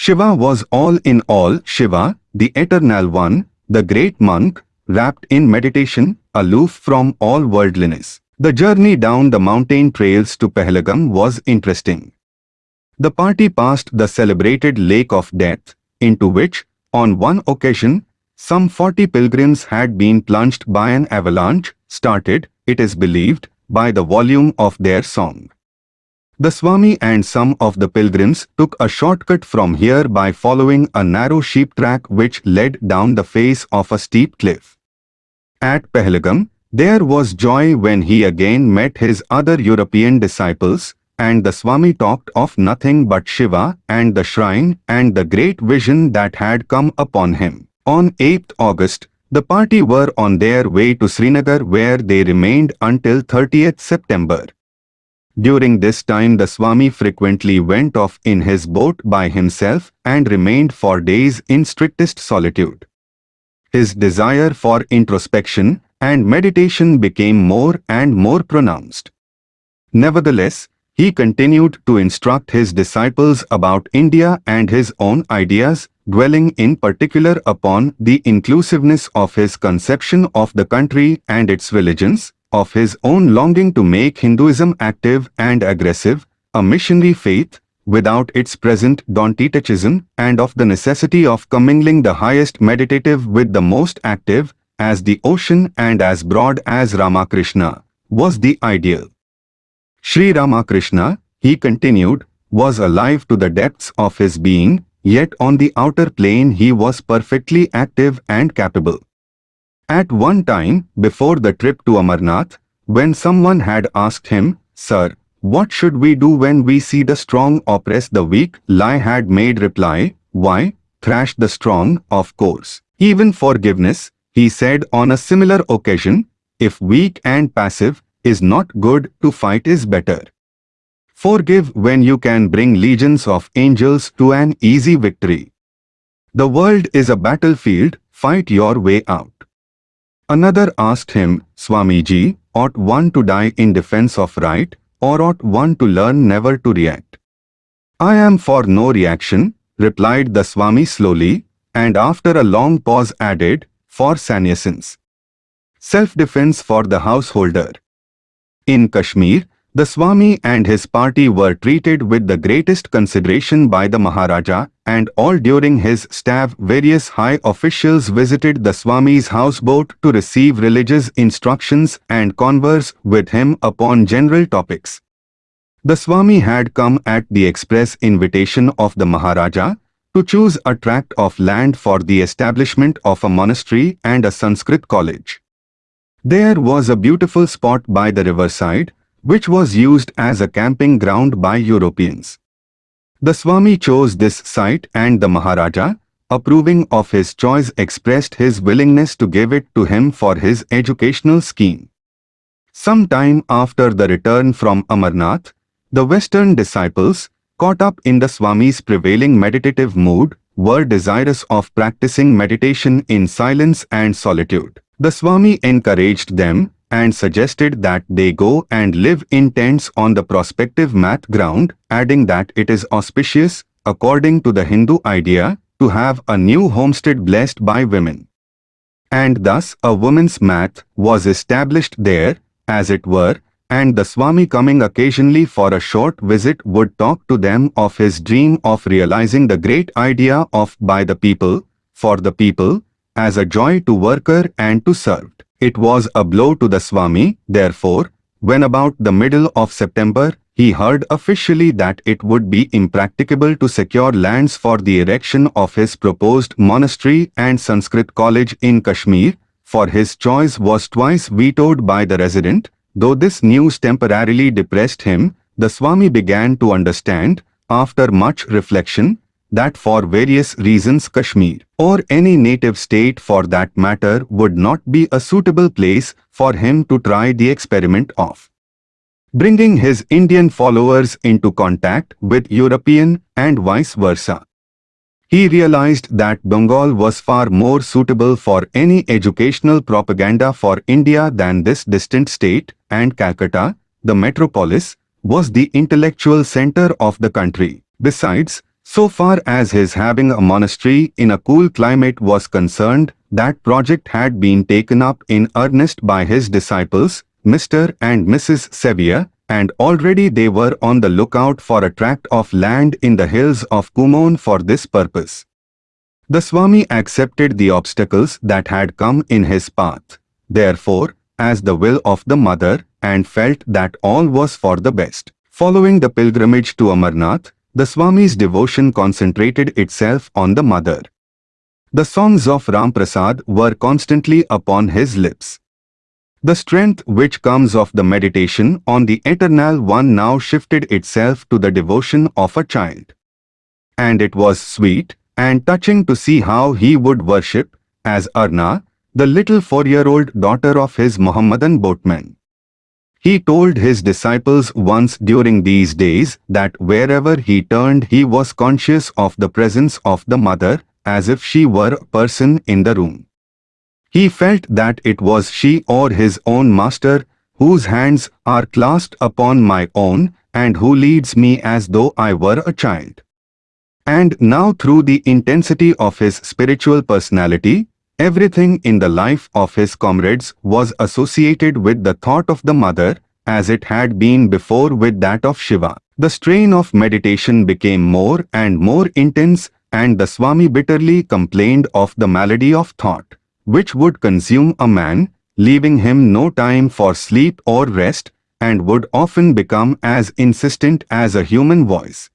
Shiva was all in all Shiva, the Eternal One, the great monk, wrapped in meditation, aloof from all worldliness. The journey down the mountain trails to Pahalgam was interesting. The party passed the celebrated Lake of Death, into which, on one occasion, some 40 pilgrims had been plunged by an avalanche, started, it is believed, by the volume of their song. The Swami and some of the pilgrims took a shortcut from here by following a narrow sheep track which led down the face of a steep cliff. At Pahalgam, there was joy when he again met his other European disciples, and the Swami talked of nothing but Shiva and the shrine and the great vision that had come upon him. On 8th August, the party were on their way to Srinagar where they remained until 30th September. During this time the Swami frequently went off in his boat by himself and remained for days in strictest solitude. His desire for introspection and meditation became more and more pronounced. Nevertheless, he continued to instruct his disciples about India and his own ideas dwelling in particular upon the inclusiveness of his conception of the country and its religions, of his own longing to make Hinduism active and aggressive, a missionary faith, without its present don't-touchism, and of the necessity of commingling the highest meditative with the most active, as the ocean and as broad as Ramakrishna, was the ideal. Sri Ramakrishna, he continued, was alive to the depths of his being, Yet on the outer plane he was perfectly active and capable. At one time, before the trip to Amarnath, when someone had asked him, Sir, what should we do when we see the strong oppress the weak? Lai had made reply, Why, thrash the strong, of course. Even forgiveness, he said on a similar occasion, if weak and passive, is not good to fight is better. Forgive when you can bring legions of angels to an easy victory. The world is a battlefield, fight your way out. Another asked him, Swamiji, ought one to die in defense of right, or ought one to learn never to react? I am for no reaction, replied the Swami slowly, and after a long pause added, for sannyasins. Self-defense for the householder. In Kashmir, the Swami and his party were treated with the greatest consideration by the Maharaja and all during his staff various high officials visited the Swami's houseboat to receive religious instructions and converse with him upon general topics. The Swami had come at the express invitation of the Maharaja to choose a tract of land for the establishment of a monastery and a Sanskrit college. There was a beautiful spot by the riverside which was used as a camping ground by Europeans. The Swami chose this site and the Maharaja, approving of his choice expressed his willingness to give it to him for his educational scheme. Some time after the return from Amarnath, the Western disciples, caught up in the Swami's prevailing meditative mood, were desirous of practicing meditation in silence and solitude. The Swami encouraged them and suggested that they go and live in tents on the prospective math ground, adding that it is auspicious, according to the Hindu idea, to have a new homestead blessed by women. And thus a woman's math was established there, as it were, and the Swami coming occasionally for a short visit would talk to them of his dream of realizing the great idea of by the people, for the people, as a joy to worker and to served. It was a blow to the Swami, therefore, when about the middle of September, he heard officially that it would be impracticable to secure lands for the erection of his proposed monastery and Sanskrit college in Kashmir, for his choice was twice vetoed by the resident, though this news temporarily depressed him, the Swami began to understand, after much reflection, that for various reasons Kashmir, or any native state for that matter, would not be a suitable place for him to try the experiment of bringing his Indian followers into contact with European and vice versa. He realized that Bengal was far more suitable for any educational propaganda for India than this distant state, and Calcutta, the metropolis, was the intellectual center of the country. Besides, so far as his having a monastery in a cool climate was concerned, that project had been taken up in earnest by his disciples, Mr. and Mrs. Sevier, and already they were on the lookout for a tract of land in the hills of Kumaon for this purpose. The Swami accepted the obstacles that had come in his path, therefore, as the will of the mother, and felt that all was for the best. Following the pilgrimage to Amarnath, the Swami's devotion concentrated itself on the mother. The songs of Ram Prasad were constantly upon his lips. The strength which comes of the meditation on the Eternal One now shifted itself to the devotion of a child. And it was sweet and touching to see how he would worship, as Arna, the little four-year-old daughter of his Mohammedan boatman. He told his disciples once during these days that wherever he turned he was conscious of the presence of the mother, as if she were a person in the room. He felt that it was she or his own master whose hands are clasped upon my own and who leads me as though I were a child. And now through the intensity of his spiritual personality, everything in the life of his comrades was associated with the thought of the mother as it had been before with that of Shiva. The strain of meditation became more and more intense and the Swami bitterly complained of the malady of thought which would consume a man, leaving him no time for sleep or rest, and would often become as insistent as a human voice.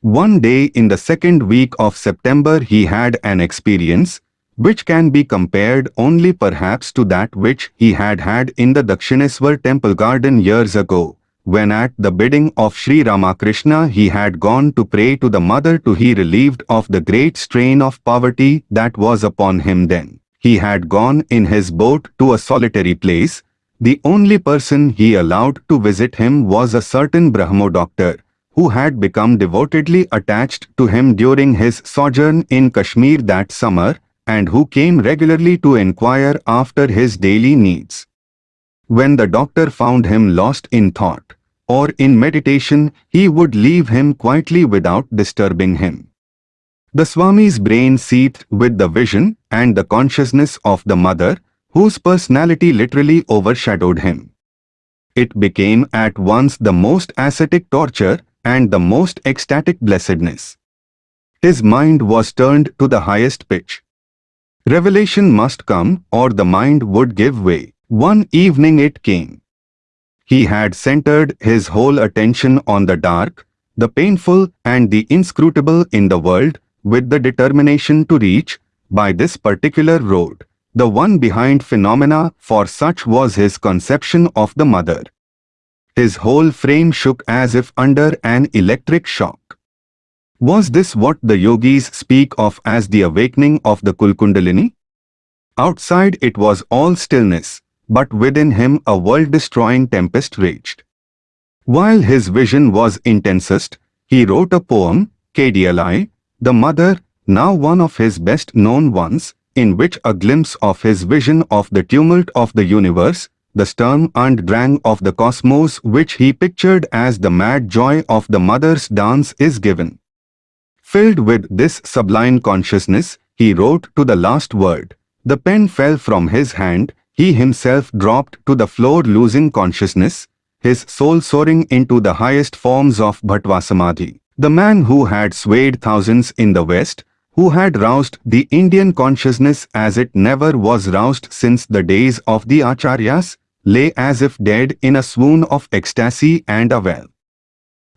One day in the second week of September he had an experience, which can be compared only perhaps to that which he had had in the Dakshineswar temple garden years ago, when at the bidding of Sri Ramakrishna he had gone to pray to the mother to be relieved of the great strain of poverty that was upon him then he had gone in his boat to a solitary place. The only person he allowed to visit him was a certain Brahmo doctor, who had become devotedly attached to him during his sojourn in Kashmir that summer, and who came regularly to inquire after his daily needs. When the doctor found him lost in thought, or in meditation, he would leave him quietly without disturbing him. The Swami's brain seethed with the vision and the consciousness of the mother, whose personality literally overshadowed him. It became at once the most ascetic torture and the most ecstatic blessedness. His mind was turned to the highest pitch. Revelation must come or the mind would give way. One evening it came. He had centered his whole attention on the dark, the painful and the inscrutable in the world with the determination to reach, by this particular road, the one behind phenomena for such was his conception of the mother. His whole frame shook as if under an electric shock. Was this what the yogis speak of as the awakening of the Kula-Kundalini? Outside it was all stillness, but within him a world-destroying tempest raged. While his vision was intensest, he wrote a poem, Kali, the Mother, now one of his best-known ones, in which a glimpse of his vision of the tumult of the universe, the Sturm und Drang of the cosmos which he pictured as the mad joy of the mother's dance is given. Filled with this sublime consciousness, he wrote to the last word. The pen fell from his hand, he himself dropped to the floor losing consciousness, his soul soaring into the highest forms of Bhavasamadhi. The man who had swayed thousands in the West, who had roused the Indian consciousness as it never was roused since the days of the Acharyas, lay as if dead in a swoon of ecstasy and a well.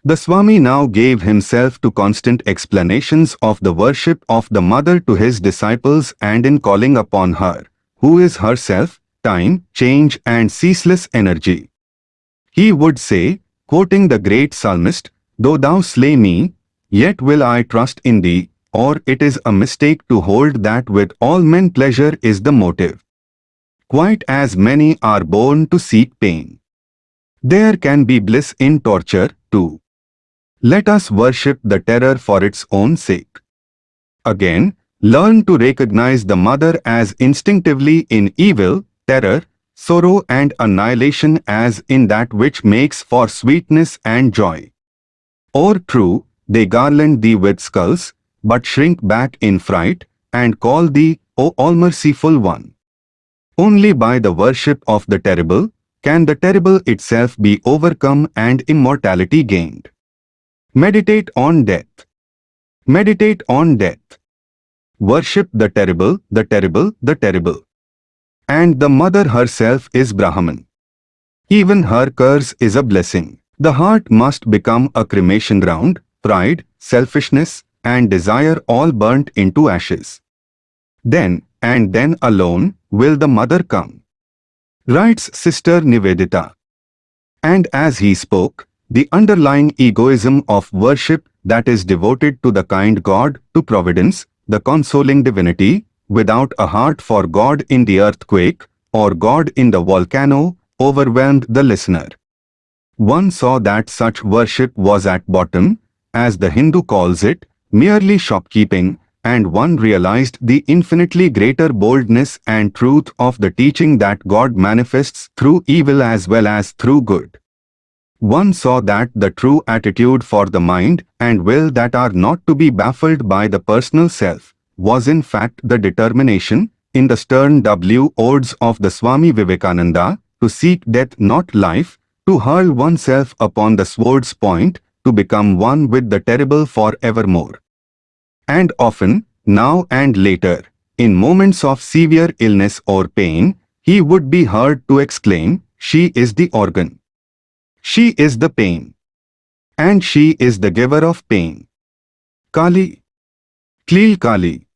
The Swami now gave himself to constant explanations of the worship of the Mother to his disciples and in calling upon her, who is herself, time, change and ceaseless energy. he would say, quoting the great psalmist, Though thou slay me, yet will I trust in thee, or it is a mistake to hold that with all men pleasure is the motive. Quite as many are born to seek pain. There can be bliss in torture, too. Let us worship the terror for its own sake. Again, learn to recognize the mother as instinctively in evil, terror, sorrow and annihilation as in that which makes for sweetness and joy. Or true, they garland thee with skulls, but shrink back in fright, and call thee, O All-Merciful One. Only by the worship of the terrible, can the terrible itself be overcome and immortality gained. Meditate on death. Meditate on death. Worship the terrible, the terrible, the terrible. And the mother herself is Brahman. Even her curse is a blessing. The heart must become a cremation ground, pride, selfishness, and desire all burnt into ashes. Then, and then alone, will the mother come. Writes Sister Nivedita. And as he spoke, the underlying egoism of worship that is devoted to the kind God, to providence, the consoling divinity, without a heart for God in the earthquake or God in the volcano, overwhelmed the listener. One saw that such worship was at bottom, as the Hindu calls it, merely shopkeeping, and one realized the infinitely greater boldness and truth of the teaching that God manifests through evil as well as through good. One saw that the true attitude for the mind and will that are not to be baffled by the personal self was in fact the determination, in the stern W odes of the Swami Vivekananda, to seek death not life, to hurl oneself upon the sword's point, to become one with the terrible for evermore. And often, now and later, in moments of severe illness or pain, he would be heard to exclaim, She is the organ. She is the pain. And she is the giver of pain. Kali. Klil Kali.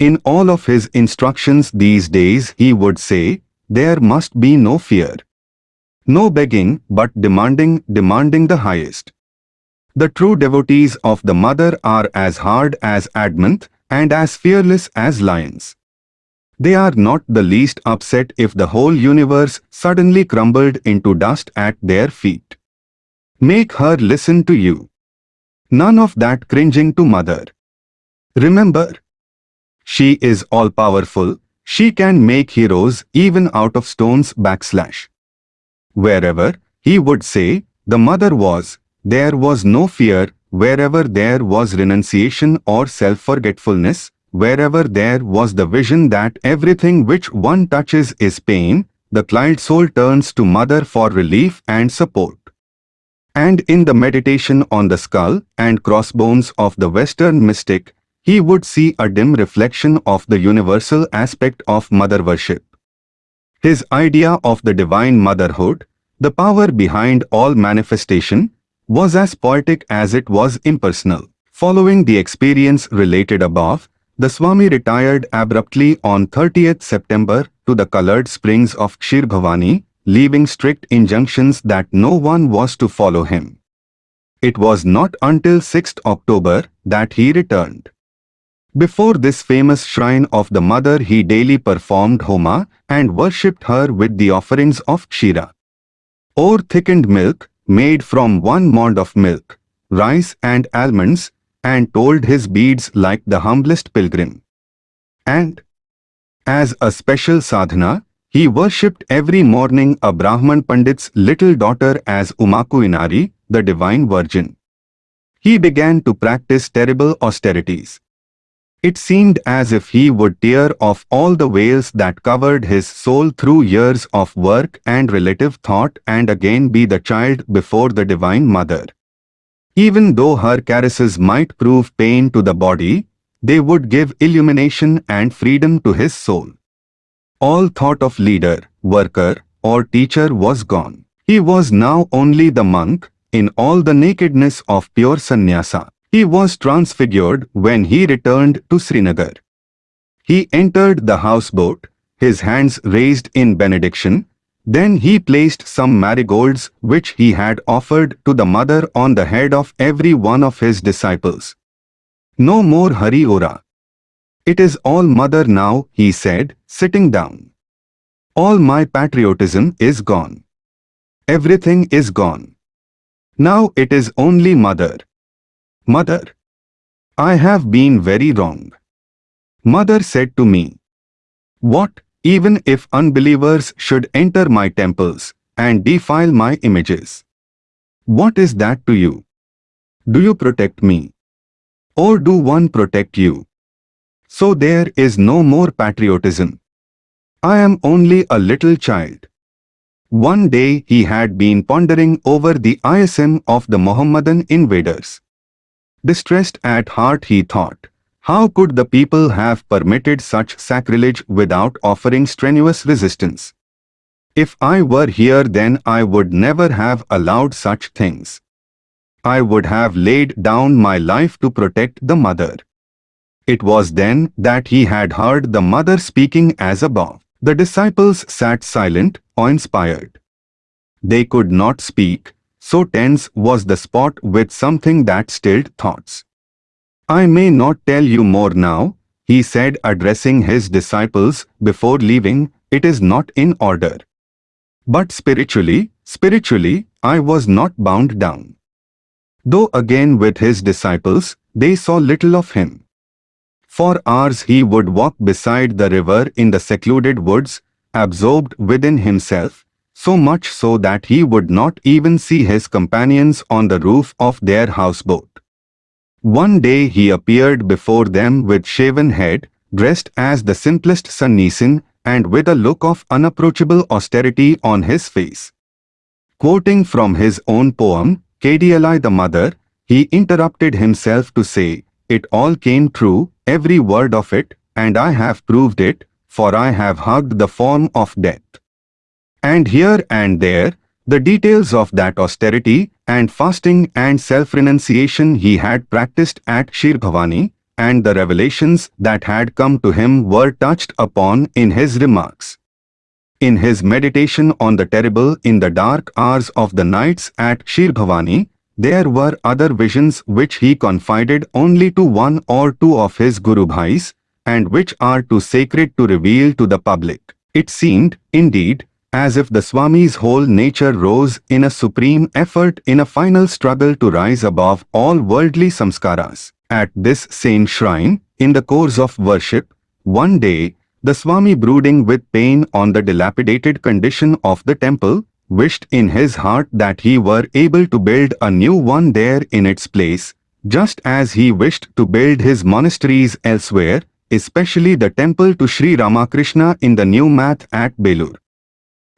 In all of his instructions these days he would say, there must be no fear. No begging but demanding, demanding the highest. The true devotees of the mother are as hard as adamant and as fearless as lions. They are not the least upset if the whole universe suddenly crumbled into dust at their feet. Make her listen to you. None of that cringing to mother. Remember, she is all-powerful, she can make heroes even out of stones backslash. Wherever, he would say, the mother was, there was no fear wherever there was renunciation or self-forgetfulness, wherever there was the vision that everything which one touches is pain, the client soul turns to mother for relief and support. And in the meditation on the skull and crossbones of the Western mystic, he would see a dim reflection of the universal aspect of mother worship. His idea of the divine motherhood, the power behind all manifestation, was as poetic as it was impersonal. Following the experience related above, the Swami retired abruptly on 30th September to the colored springs of Kshir Bhavani, leaving strict injunctions that no one was to follow him. It was not until 6th October that he returned. Before this famous shrine of the mother he daily performed Homa and worshipped her with the offerings of Kshira. Or thickened milk, made from one mound of milk, rice and almonds, and told his beads like the humblest pilgrim. And, as a special sadhana, he worshipped every morning a Brahman Pandit's little daughter as Uma Kumari, the Divine Virgin. He began to practice terrible austerities. It seemed as if he would tear off all the veils that covered his soul through years of work and relative thought and again be the child before the Divine Mother. Even though her caresses might prove pain to the body, they would give illumination and freedom to his soul. All thought of leader, worker, or teacher was gone. He was now only the monk, in all the nakedness of pure sannyasa. He was transfigured when he returned to Srinagar. He entered the houseboat, his hands raised in benediction, Then he placed some marigolds which he had offered to the mother on the head of every one of his disciples. No more Hari Om. It is all mother now, he said, sitting down. All my patriotism is gone. Everything is gone. Now it is only mother. Mother. I have been very wrong. Mother said to me, What, even if unbelievers should enter my temples and defile my images? What is that to you? Do you protect me? Or do one protect you? So there is no more patriotism. I am only a little child. One day he had been pondering over the ISM of the Mohammedan invaders. Distressed at heart he thought, how could the people have permitted such sacrilege without offering strenuous resistance? If I were here then I would never have allowed such things. I would have laid down my life to protect the mother. It was then that he had heard the mother speaking as above. The disciples sat silent, awe-inspired. They could not speak, so tense was the spot with something that stilled thoughts. I may not tell you more now, he said addressing his disciples before leaving, it is not in order. But spiritually, spiritually, I was not bound down. Though again with his disciples, they saw little of him. For hours he would walk beside the river in the secluded woods, absorbed within himself, so much so that he would not even see his companions on the roof of their houseboat. One day he appeared before them with shaven head, dressed as the simplest Sannyasin, and with a look of unapproachable austerity on his face. Quoting from his own poem, Kali the Mother, he interrupted himself to say, It all came true, every word of it, and I have proved it, for I have hugged the form of death. And here and there, the details of that austerity and fasting and self-renunciation he had practiced at Bhavani and the revelations that had come to him were touched upon in his remarks. In his meditation on the terrible in the dark hours of the nights at Bhavani, there were other visions which he confided only to one or two of his Guru Bhais, and which are too sacred to reveal to the public. It seemed, indeed, as if the Swami's whole nature rose in a supreme effort in a final struggle to rise above all worldly samskaras. At this same shrine, in the course of worship, one day, the Swami brooding with pain on the dilapidated condition of the temple, wished in his heart that he were able to build a new one there in its place, just as he wished to build his monasteries elsewhere, especially the temple to Sri Ramakrishna in the new math at Belur.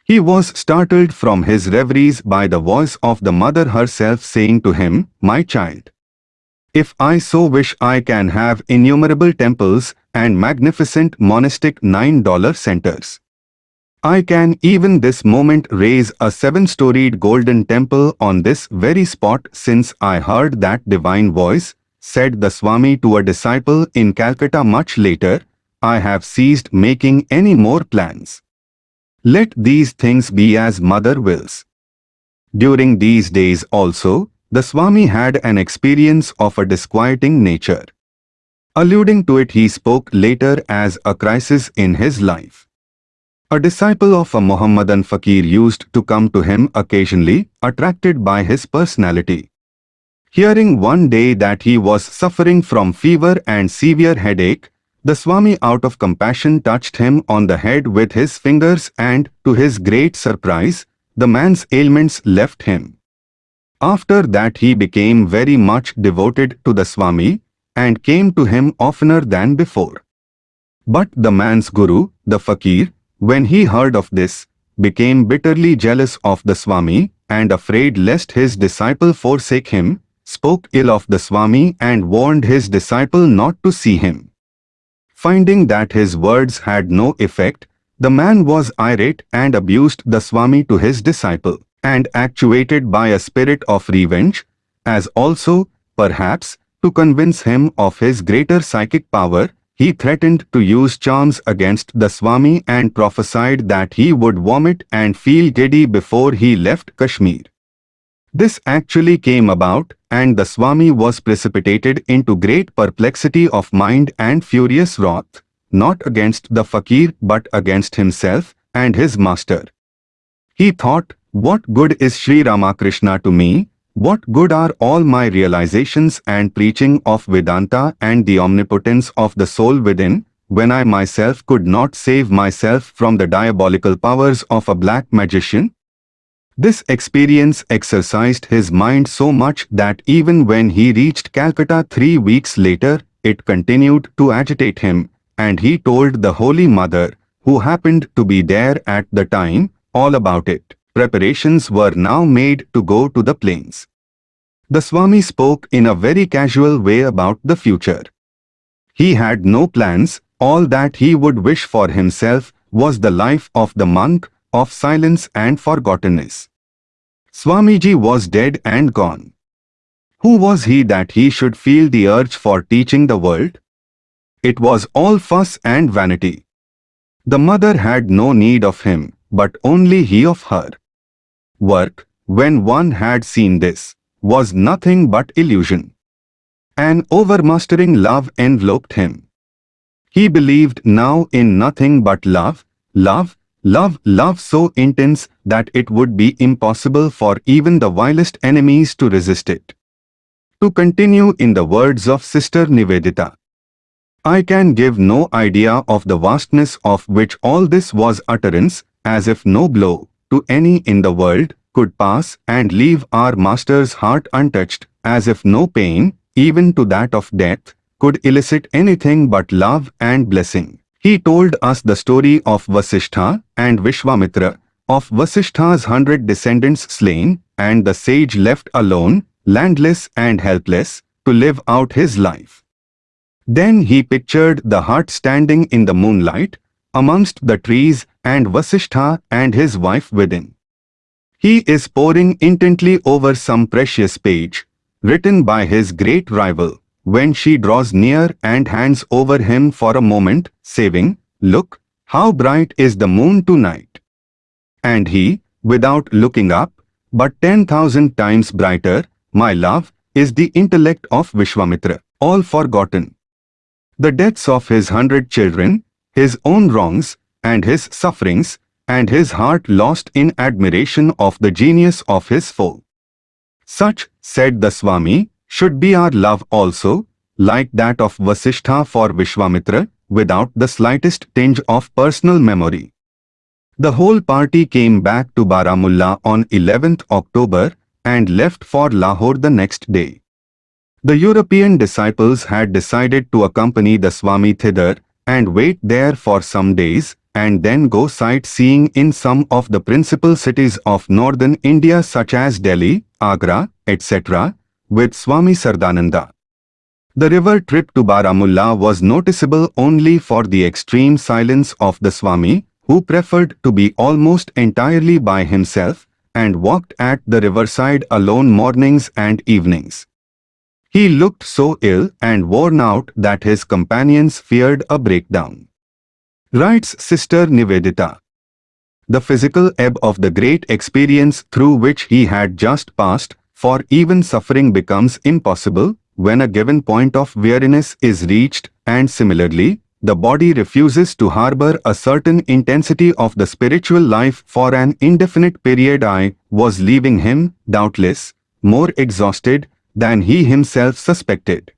He was startled from his reveries by the voice of the mother herself saying to him, My child, if I so wish I can have innumerable temples and magnificent monastic $9 centers. I can even this moment raise a seven-storied golden temple on this very spot since I heard that divine voice, said the Swami to a disciple in Calcutta much later, I have ceased making any more plans. Let these things be as mother wills. During these days also, the Swami had an experience of a disquieting nature. Alluding to it he spoke later as a crisis in his life. A disciple of a Mohammedan fakir used to come to him occasionally, attracted by his personality. Hearing one day that he was suffering from fever and severe headache, the Swami out of compassion touched him on the head with his fingers and, to his great surprise, the man's ailments left him. After that he became very much devoted to the Swami and came to him oftener than before. But the man's guru, the fakir, when he heard of this, became bitterly jealous of the Swami and afraid lest his disciple forsake him, spoke ill of the Swami and warned his disciple not to see him. Finding that his words had no effect, the man was irate and abused the Swami to his disciple, and actuated by a spirit of revenge, as also, perhaps, to convince him of his greater psychic power, he threatened to use charms against the Swami and prophesied that he would vomit and feel giddy before he left Kashmir. This actually came about, and the Swami was precipitated into great perplexity of mind and furious wrath, not against the fakir but against himself and his master. He thought, what good is Sri Ramakrishna to me? What good are all my realizations and preaching of Vedanta and the omnipotence of the soul within, when I myself could not save myself from the diabolical powers of a black magician? This experience exercised his mind so much that even when he reached Calcutta three weeks later, it continued to agitate him, and he told the Holy Mother, who happened to be there at the time, all about it. Preparations were now made to go to the plains. The Swami spoke in a very casual way about the future. He had no plans, all that he would wish for himself was the life of the monk of silence and forgottenness. Swamiji was dead and gone. Who was he that he should feel the urge for teaching the world? It was all fuss and vanity. The mother had no need of him, but only he of her. Work, when one had seen this, was nothing but illusion. An overmastering love enveloped him. He believed now in nothing but love, love, Love, love so intense that it would be impossible for even the vilest enemies to resist it. To continue in the words of Sister Nivedita. I can give no idea of the vastness of which all this was utterance, as if no blow, to any in the world, could pass and leave our Master's heart untouched, as if no pain, even to that of death, could elicit anything but love and blessing. He told us the story of Vasishtha and Vishwamitra, of Vasishtha's hundred descendants slain, and the sage left alone, landless and helpless, to live out his life. Then he pictured the hut standing in the moonlight, amongst the trees and Vasishtha and his wife within. He is poring intently over some precious page, written by his great rival, when she draws near and hands over him for a moment, saying, Look, how bright is the moon tonight. And he, without looking up, but ten thousand times brighter, my love, is the intellect of Vishwamitra, all forgotten. The deaths of his hundred children, his own wrongs, and his sufferings, and his heart lost in admiration of the genius of his foe. Such, said the Swami, should be our love also, like that of Vasishtha for Vishwamitra, without the slightest tinge of personal memory. The whole party came back to Baramulla on 11th October and left for Lahore the next day. The European disciples had decided to accompany the Swami thither and wait there for some days and then go sightseeing in some of the principal cities of northern India such as Delhi, Agra, etc with Swami Saradananda. The river trip to Baramulla was noticeable only for the extreme silence of the Swami, who preferred to be almost entirely by himself and walked at the riverside alone mornings and evenings. He looked so ill and worn out that his companions feared a breakdown. Writes Sister Nivedita. The physical ebb of the great experience through which he had just passed for even suffering becomes impossible when a given point of weariness is reached and similarly, the body refuses to harbor a certain intensity of the spiritual life for an indefinite period I was leaving him, doubtless, more exhausted than he himself suspected.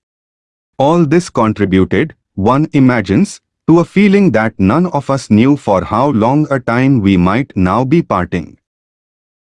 All this contributed, one imagines, to a feeling that none of us knew for how long a time we might now be parting.